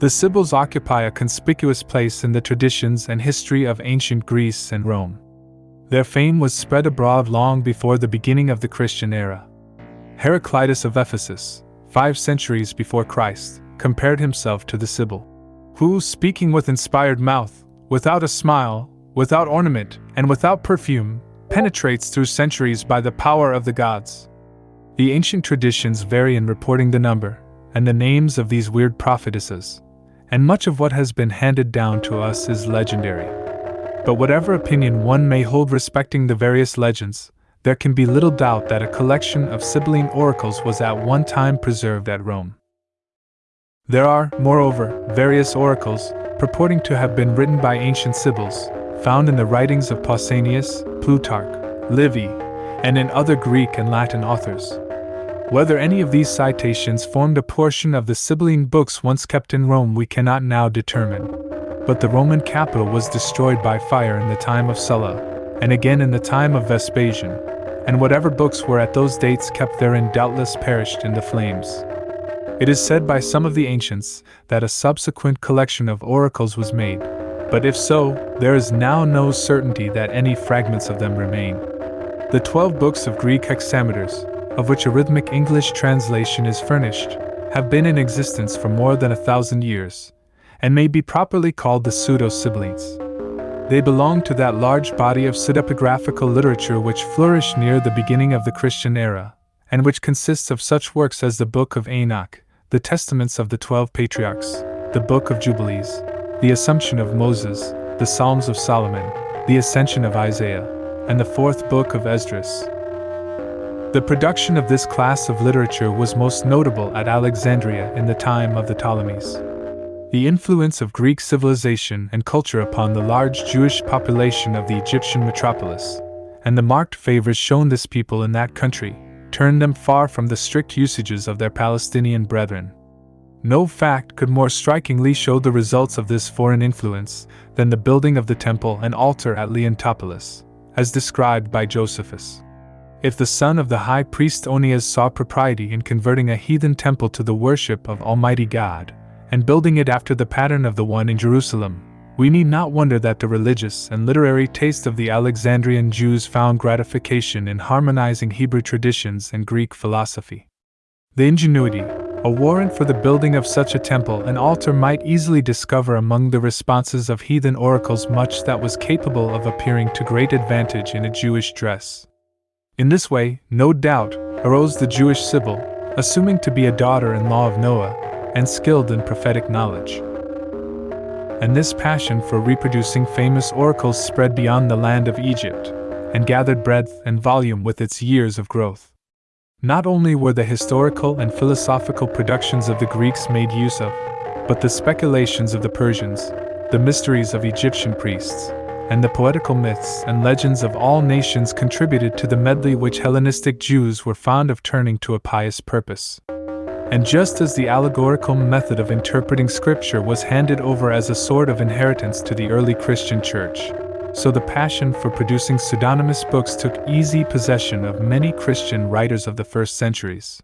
The Sibyls occupy a conspicuous place in the traditions and history of ancient Greece and Rome. Their fame was spread abroad long before the beginning of the Christian era. Heraclitus of Ephesus, five centuries before Christ, compared himself to the Sibyl, who, speaking with inspired mouth, without a smile, without ornament, and without perfume, penetrates through centuries by the power of the gods. The ancient traditions vary in reporting the number and the names of these weird prophetesses, and much of what has been handed down to us is legendary. But whatever opinion one may hold respecting the various legends, there can be little doubt that a collection of Sibylline oracles was at one time preserved at Rome. There are, moreover, various oracles, purporting to have been written by ancient Sibyls, found in the writings of Pausanias, Plutarch, Livy, and in other Greek and Latin authors. Whether any of these citations formed a portion of the Sibylline books once kept in Rome we cannot now determine. But the Roman capitol was destroyed by fire in the time of Sulla, and again in the time of Vespasian, and whatever books were at those dates kept therein doubtless perished in the flames. It is said by some of the ancients that a subsequent collection of oracles was made, but if so, there is now no certainty that any fragments of them remain. The twelve books of Greek hexameters, of which a rhythmic English translation is furnished, have been in existence for more than a thousand years, and may be properly called the Pseudo Sibyllines. They belong to that large body of pseudepigraphical literature which flourished near the beginning of the Christian era, and which consists of such works as the Book of Enoch, the Testaments of the Twelve Patriarchs, the Book of Jubilees, the Assumption of Moses, the Psalms of Solomon, the Ascension of Isaiah, and the fourth book of Esdras. The production of this class of literature was most notable at Alexandria in the time of the Ptolemies. The influence of Greek civilization and culture upon the large Jewish population of the Egyptian metropolis, and the marked favors shown this people in that country, turned them far from the strict usages of their Palestinian brethren. No fact could more strikingly show the results of this foreign influence than the building of the temple and altar at Leontopolis, as described by Josephus. If the son of the high priest Onias saw propriety in converting a heathen temple to the worship of Almighty God, and building it after the pattern of the one in Jerusalem, we need not wonder that the religious and literary taste of the Alexandrian Jews found gratification in harmonizing Hebrew traditions and Greek philosophy. The ingenuity, a warrant for the building of such a temple and altar might easily discover among the responses of heathen oracles much that was capable of appearing to great advantage in a Jewish dress. In this way, no doubt, arose the Jewish Sibyl, assuming to be a daughter in law of Noah, and skilled in prophetic knowledge. And this passion for reproducing famous oracles spread beyond the land of Egypt, and gathered breadth and volume with its years of growth. Not only were the historical and philosophical productions of the Greeks made use of, but the speculations of the Persians, the mysteries of Egyptian priests, and the poetical myths and legends of all nations contributed to the medley which Hellenistic Jews were fond of turning to a pious purpose. And just as the allegorical method of interpreting Scripture was handed over as a sort of inheritance to the early Christian Church, so the passion for producing pseudonymous books took easy possession of many Christian writers of the first centuries.